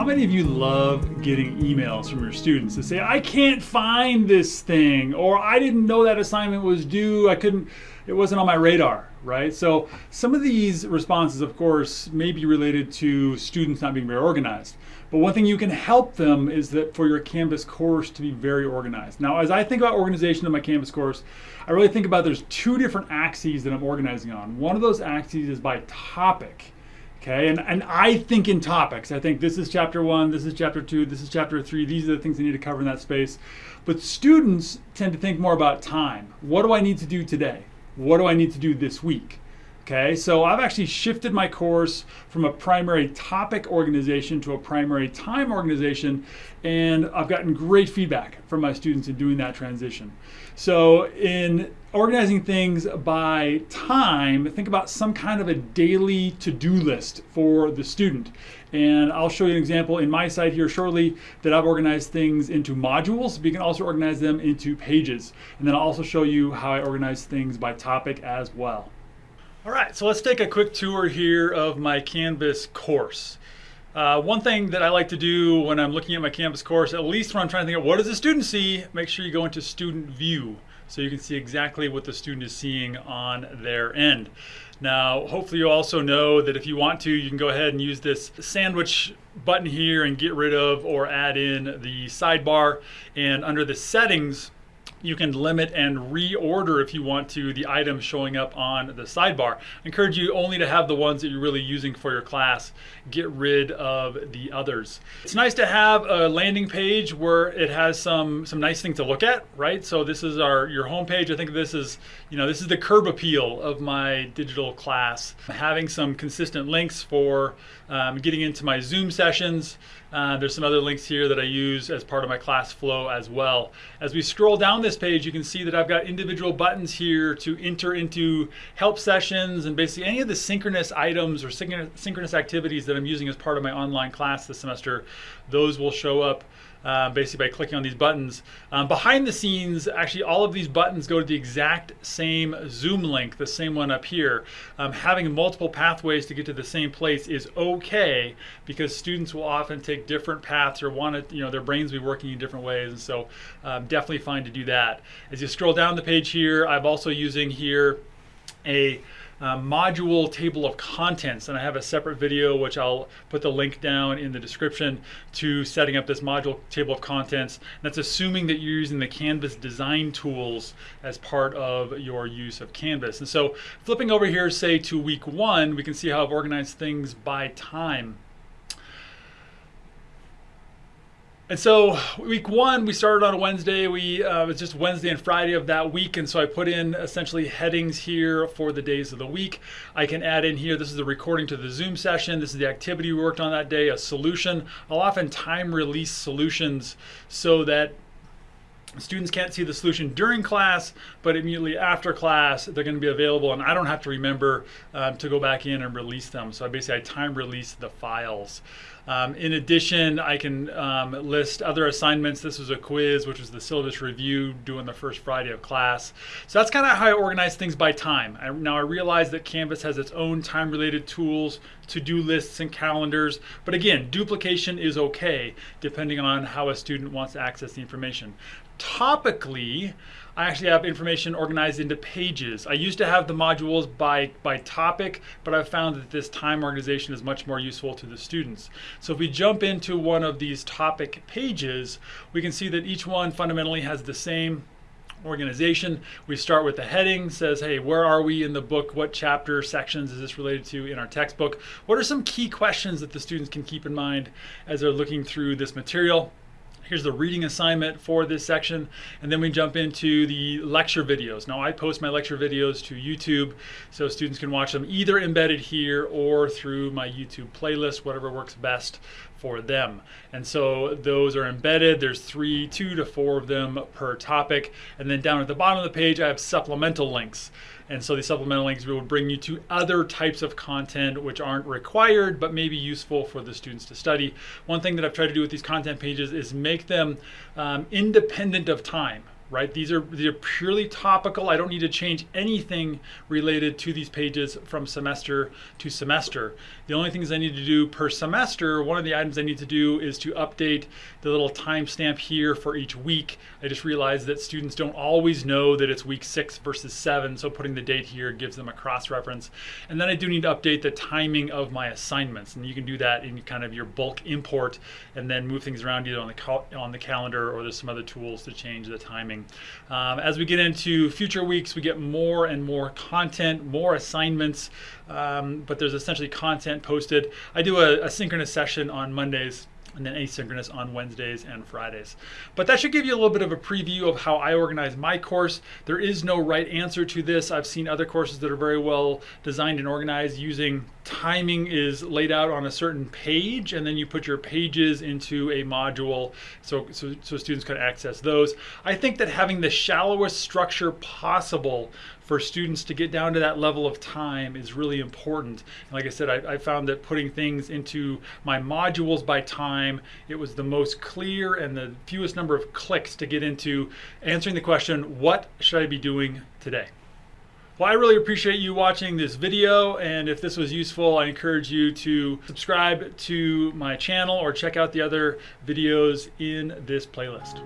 How many of you love getting emails from your students that say, I can't find this thing, or I didn't know that assignment was due, I couldn't, it wasn't on my radar, right? So some of these responses, of course, may be related to students not being very organized. But one thing you can help them is that for your Canvas course to be very organized. Now, as I think about organization in my Canvas course, I really think about there's two different axes that I'm organizing on. One of those axes is by topic. Okay, and, and I think in topics. I think this is chapter one, this is chapter two, this is chapter three. These are the things I need to cover in that space. But students tend to think more about time. What do I need to do today? What do I need to do this week? Okay, so I've actually shifted my course from a primary topic organization to a primary time organization, and I've gotten great feedback from my students in doing that transition. So in organizing things by time, think about some kind of a daily to-do list for the student. And I'll show you an example in my site here shortly that I've organized things into modules, but you can also organize them into pages. And then I'll also show you how I organize things by topic as well. All right, so let's take a quick tour here of my Canvas course. Uh, one thing that I like to do when I'm looking at my Canvas course, at least when I'm trying to think of what does the student see, make sure you go into student view so you can see exactly what the student is seeing on their end. Now, hopefully you also know that if you want to, you can go ahead and use this sandwich button here and get rid of or add in the sidebar. And under the settings, you can limit and reorder if you want to the items showing up on the sidebar. I encourage you only to have the ones that you're really using for your class. Get rid of the others. It's nice to have a landing page where it has some some nice things to look at, right? So this is our your home page. I think this is, you know, this is the curb appeal of my digital class. Having some consistent links for um, getting into my Zoom sessions. Uh, there's some other links here that I use as part of my class flow as well. As we scroll down this page, you can see that I've got individual buttons here to enter into help sessions and basically any of the synchronous items or synchronous activities that I'm using as part of my online class this semester. Those will show up uh, basically by clicking on these buttons. Um, behind the scenes, actually all of these buttons go to the exact same Zoom link, the same one up here. Um, having multiple pathways to get to the same place is okay because students will often take different paths or want to, you know, their brains will be working in different ways. And so um, definitely fine to do that. As you scroll down the page here, I'm also using here a uh, module table of contents. And I have a separate video, which I'll put the link down in the description to setting up this module table of contents. And that's assuming that you're using the Canvas design tools as part of your use of Canvas. And so flipping over here, say to week one, we can see how I've organized things by time. And so week one, we started on a Wednesday. We uh, was just Wednesday and Friday of that week, and so I put in essentially headings here for the days of the week. I can add in here. This is the recording to the Zoom session. This is the activity we worked on that day. A solution. I'll often time release solutions so that Students can't see the solution during class, but immediately after class, they're going to be available, and I don't have to remember um, to go back in and release them. So I basically I time release the files. Um, in addition, I can um, list other assignments. This was a quiz, which was the syllabus review doing the first Friday of class. So that's kind of how I organize things by time. I, now I realize that Canvas has its own time-related tools, to-do lists and calendars. But again, duplication is okay, depending on how a student wants to access the information. Topically, I actually have information organized into pages. I used to have the modules by, by topic, but I've found that this time organization is much more useful to the students. So if we jump into one of these topic pages, we can see that each one fundamentally has the same organization. We start with the heading, says, hey, where are we in the book? What chapter, sections is this related to in our textbook? What are some key questions that the students can keep in mind as they're looking through this material? Here's the reading assignment for this section. And then we jump into the lecture videos. Now I post my lecture videos to YouTube so students can watch them either embedded here or through my YouTube playlist, whatever works best for them. And so those are embedded. There's three, two to four of them per topic. And then down at the bottom of the page, I have supplemental links. And so the supplemental links will bring you to other types of content which aren't required but may be useful for the students to study. One thing that I've tried to do with these content pages is make them um, independent of time right? These are these are purely topical. I don't need to change anything related to these pages from semester to semester. The only things I need to do per semester, one of the items I need to do is to update the little timestamp here for each week. I just realized that students don't always know that it's week six versus seven, so putting the date here gives them a cross-reference. And then I do need to update the timing of my assignments, and you can do that in kind of your bulk import, and then move things around either on the on the calendar or there's some other tools to change the timing. Um, as we get into future weeks, we get more and more content, more assignments, um, but there's essentially content posted. I do a, a synchronous session on Mondays and then asynchronous on Wednesdays and Fridays. But that should give you a little bit of a preview of how I organize my course. There is no right answer to this. I've seen other courses that are very well designed and organized using timing is laid out on a certain page and then you put your pages into a module so, so, so students can access those. I think that having the shallowest structure possible for students to get down to that level of time is really important. And like I said, I, I, found that putting things into my modules by time, it was the most clear and the fewest number of clicks to get into answering the question, what should I be doing today? Well, I really appreciate you watching this video, and if this was useful, I encourage you to subscribe to my channel or check out the other videos in this playlist.